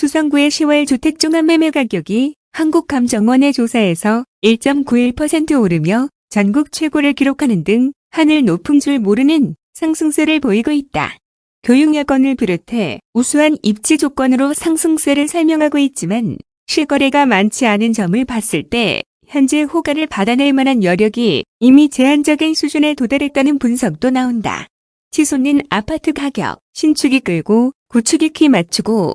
수성구의 10월 주택종합매매 가격이 한국감정원의 조사에서 1.91% 오르며 전국 최고를 기록하는 등 하늘 높은 줄 모르는 상승세를 보이고 있다. 교육여건을 비롯해 우수한 입지 조건으로 상승세를 설명하고 있지만 실거래가 많지 않은 점을 봤을 때 현재 호가를 받아낼 만한 여력이 이미 제한적인 수준에 도달했다는 분석도 나온다. 치솟는 아파트 가격, 신축이 끌고 구축이 키 맞추고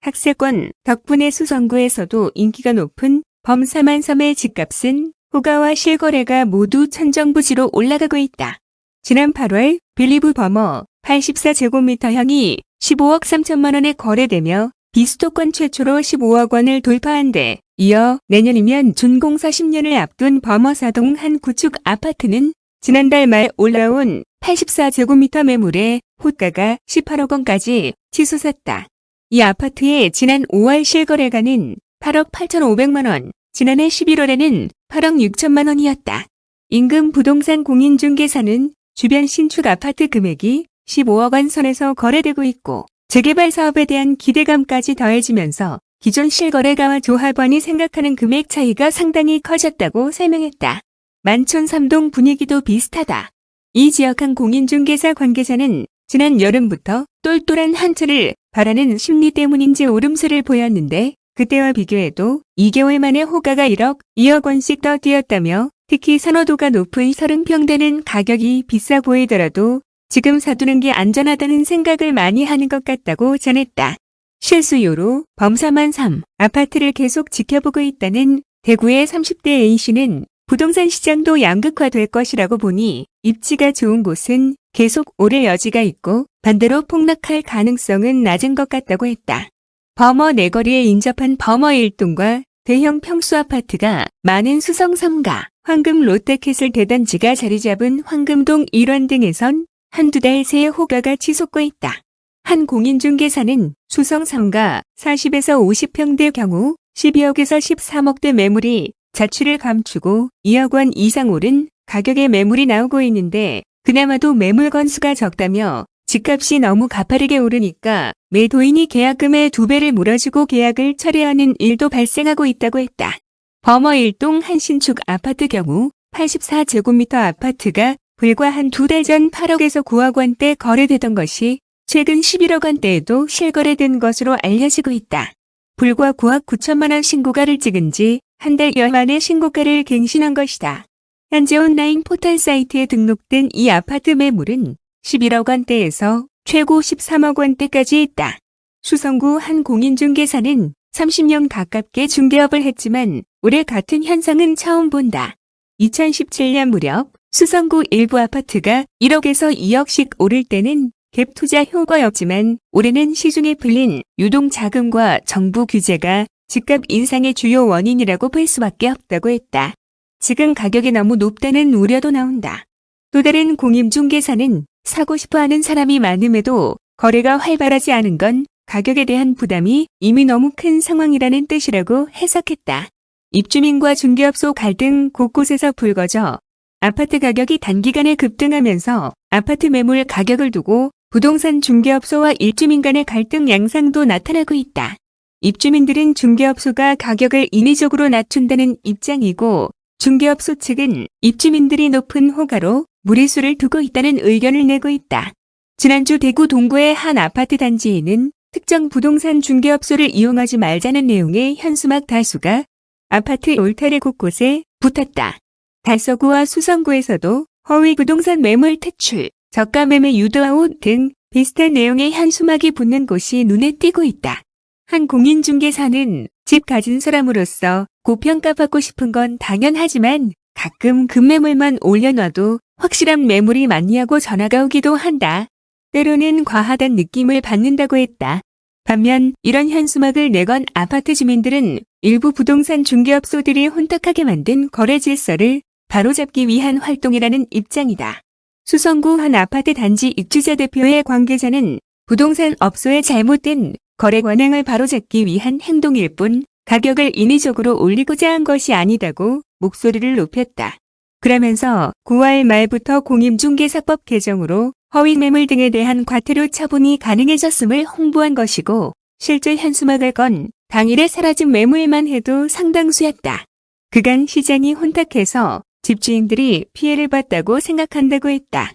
학세권 덕분에 수성구에서도 인기가 높은 범사만섬의 집값은 호가와 실거래가 모두 천정부지로 올라가고 있다. 지난 8월 빌리브 버머 84제곱미터형이 15억 3천만 원에 거래되며 비수도권 최초로 15억 원을 돌파한 데 이어 내년이면 준공사 10년을 앞둔 버머사동 한 구축 아파트는 지난달 말 올라온 84제곱미터 매물에 호가가 18억 원까지 치솟았다. 이 아파트의 지난 5월 실거래가는 8억 8천5백만 원, 지난해 11월에는 8억 6천만 원이었다. 임금 부동산 공인중개사는 주변 신축 아파트 금액이 15억 원 선에서 거래되고 있고 재개발 사업에 대한 기대감까지 더해지면서 기존 실거래가와 조합원이 생각하는 금액 차이가 상당히 커졌다고 설명했다. 만촌 3동 분위기도 비슷하다. 이 지역 한 공인중개사 관계자는 지난 여름부터 똘똘한 한 채를 바라는 심리 때문인지 오름세를 보였는데 그때와 비교해도 2개월 만에 호가가 1억, 2억 원씩 더 뛰었다며 특히 선호도가 높은 30평 대는 가격이 비싸 보이더라도 지금 사두는 게 안전하다는 생각을 많이 하는 것 같다고 전했다. 실수요로 범사만 3 아파트를 계속 지켜보고 있다는 대구의 30대 A씨는 부동산 시장도 양극화될 것이라고 보니 입지가 좋은 곳은 계속 오를 여지가 있고 반대로 폭락할 가능성은 낮은 것 같다고 했다. 범어 내거리에 인접한 범어 1동과 대형 평수 아파트가 많은 수성 3가, 황금 롯데캐슬 대단지가 자리 잡은 황금동 일원 등에선 한두 달 새에 호가가 치솟고 있다. 한 공인중개사는 수성 3가 40에서 50평대 경우 12억에서 13억대 매물이 자취를 감추고 2억 원 이상 오른 가격의 매물이 나오고 있는데 그나마도 매물 건수가 적다며 집값이 너무 가파르게 오르니까 매도인이 계약금의 두 배를 물어주고 계약을 철회하는 일도 발생하고 있다고 했다. 범어 1동 한 신축 아파트 경우 84제곱미터 아파트가 불과 한 두 달 전 8억에서 9억 원대 거래되던 것이 최근 11억 원대에도 실거래된 것으로 알려지고 있다. 불과 9억 9천만 원 신고가를 찍은 지 한 달여 만에 신고가를 갱신한 것이다. 현재 온라인 포털 사이트에 등록된 이 아파트 매물은 11억 원대에서 최고 13억 원대까지 있다. 수성구 한 공인중개사는 30년 가깝게 중개업을 했지만 올해 같은 현상은 처음 본다. 2017년 무렵 수성구 일부 아파트가 1억에서 2억씩 오를 때는 갭 투자 효과였지만 올해는 시중에 풀린 유동 자금과 정부 규제가 집값 인상의 주요 원인이라고 볼 수밖에 없다고 했다. 지금 가격이 너무 높다는 우려도 나온다. 또 다른 공임중개사는 사고 싶어하는 사람이 많음에도 거래가 활발하지 않은 건 가격에 대한 부담이 이미 너무 큰 상황이라는 뜻이라고 해석했다. 입주민과 중개업소 갈등 곳곳에서 불거져 아파트 가격이 단기간에 급등하면서 아파트 매물 가격을 두고 부동산 중개업소와 입주민 간의 갈등 양상도 나타나고 있다. 입주민들은 중개업소가 가격을 인위적으로 낮춘다는 입장이고 중개업소 측은 입주민들이 높은 호가로 무리수를 두고 있다는 의견을 내고 있다. 지난주 대구 동구의 한 아파트 단지에는 특정 부동산 중개업소를 이용하지 말자는 내용의 현수막 다수가 아파트 울타리 곳곳에 붙었다. 달서구와 수성구에서도 허위 부동산 매물 퇴출, 저가 매매 유도아웃 등 비슷한 내용의 현수막이 붙는 곳이 눈에 띄고 있다. 한 공인중개사는 집 가진 사람으로서 고평가받고 싶은 건 당연하지만 가끔 급매물만 올려놔도 확실한 매물이 많냐고 전화가 오기도 한다. 때로는 과하단 느낌을 받는다고 했다. 반면 이런 현수막을 내건 아파트 주민들은 일부 부동산 중개업소들이 혼탁하게 만든 거래 질서를 바로잡기 위한 활동이라는 입장이다. 수성구 한 아파트 단지 입주자 대표의 관계자는 부동산 업소의 잘못된 거래 관행을 바로잡기 위한 행동일 뿐 가격을 인위적으로 올리고자 한 것이 아니다고 목소리를 높였다. 그러면서 9월 말부터 공임중개사법 개정으로 허위 매물 등에 대한 과태료 처분이 가능해졌음을 홍보한 것이고 실제 현수막을 건 당일에 사라진 매물만 해도 상당수였다. 그간 시장이 혼탁해서 집주인들이 피해를 봤다고 생각한다고 했다.